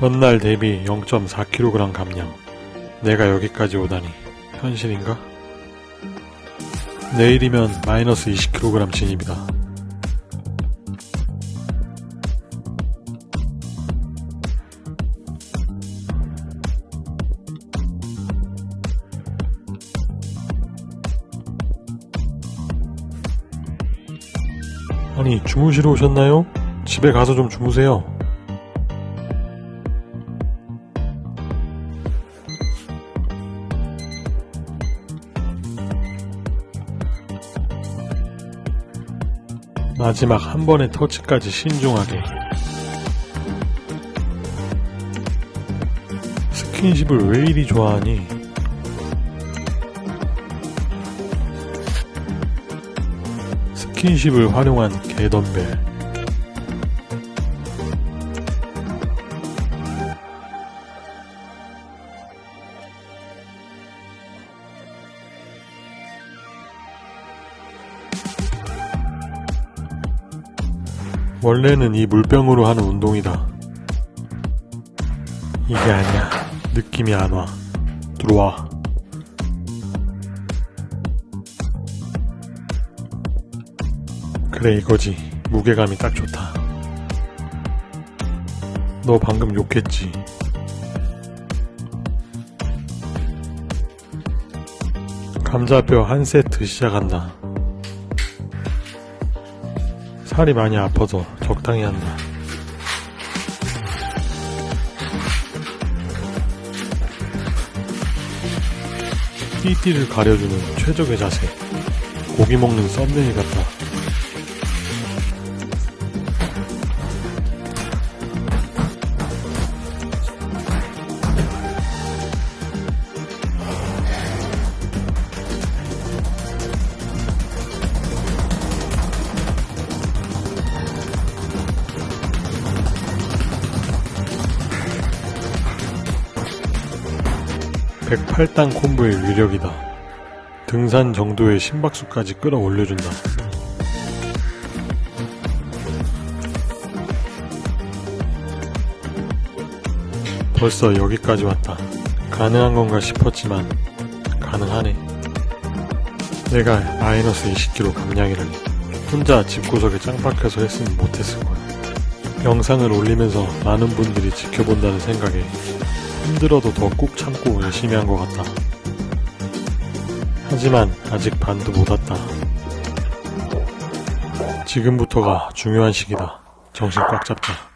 전날 대비 0.4kg 감량. 내가 여기까지 오다니 현실인가? 내일이면 마이너스 20kg 진입이다. 아니, 주무시러 오셨나요? 집에 가서 좀 주무세요. 마지막 한 번의 터치까지 신중하게. 스킨십을 왜 이리 좋아하니? 스킨십을 활용한 개덤벨. 원래는 이 물병으로 하는 운동이다. 이게 아니야. 느낌이 안 와. 들어와. 그래, 이거지. 무게감이 딱 좋다. 너 방금 욕했지. 감자뼈 한 세트 시작한다. 살이 많이 아파서 적당히 한다. 띠띠를 가려주는 최적의 자세. 고기 먹는 썸네일 같다. 백팔당 콤보의 위력이다. 등산 정도의 심박수까지 끌어올려준다. 벌써 여기까지 왔다. 가능한 건가 싶었지만 가능하네. 내가 마이너스 20kg 감량이라니 혼자 집구석에 짱 박혀서 했으면 못했을 거야. 영상을 올리면서 많은 분들이 지켜본다는 생각에 힘들어도 더 꾹 참고 열심히 한 것 같다. 하지만 아직 반도 못 왔다. 지금부터가 중요한 시기다. 정신 꽉 잡자.